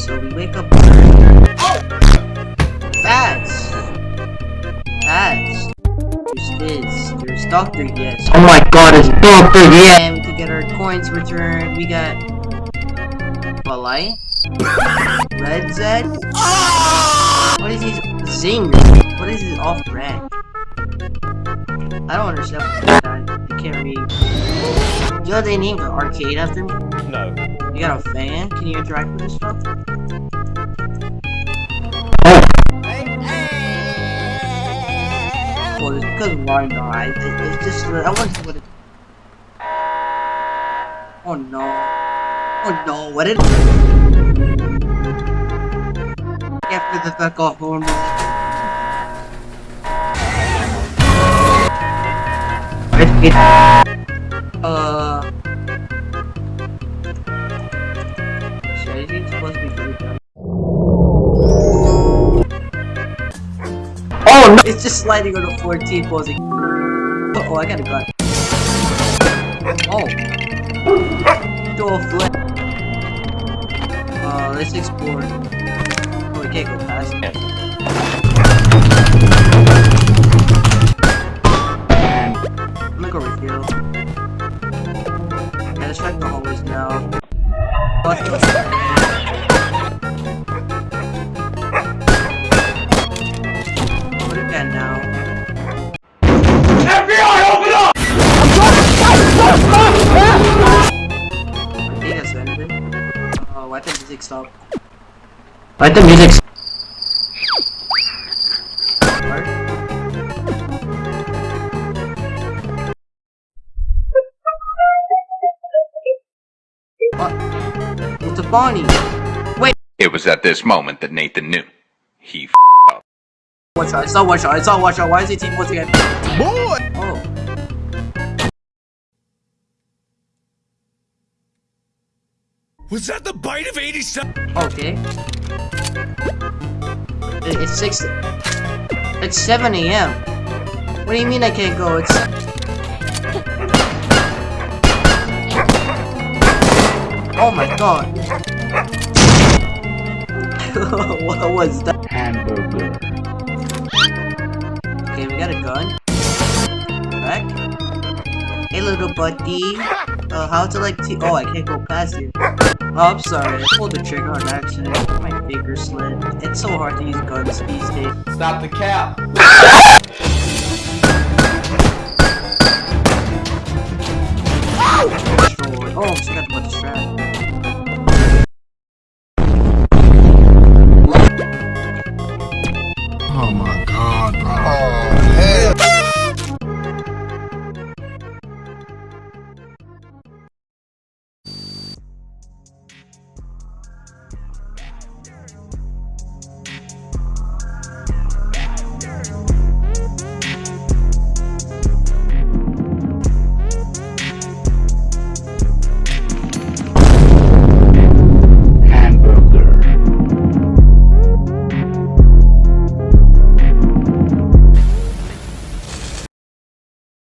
so we wake up. Oh! Bats! Bats! Who's this? There's Doctor Yes. Oh my god, it's Doctor yeah. And to get our coins returned, we got Balai, Red Zed. What is his Zing? What is his off brand? I don't understand what that. I can't read. Do You know they named the arcade after me? No. You got a fan? Can you interact with this stuff? Because why not? It, it, it's just I want to see what it. Oh no! Oh no! What did? After the fuck off, oh! Uh. Oh no! It's just sliding on the 14 posing. Oh, I got a gun. Oh. Do a flip. Uh, let's explore. Oh, we can't go past. I'm gonna go refill. Yeah, let's check the hallways now. Why did the music stop? Let the music. s- What? What? It's a Bonnie! Wait! It was at this moment that Nathan knew. He f up. One shot, it's not one shot, it's not one shot, why is he team once again? Boy! Was that the bite of 87? Okay. It's 6. It's 7 a.m. What do you mean I can't go? It's. Oh my god. what was that? Hamburger. Okay, we got a gun. Back. Hey little buddy. Uh, how to like t- Oh, I can't go past you. Oh, I'm sorry, I pulled the trigger on accident. My finger slid. It's so hard to use guns these days. Stop the cap! oh, I'm about the strap.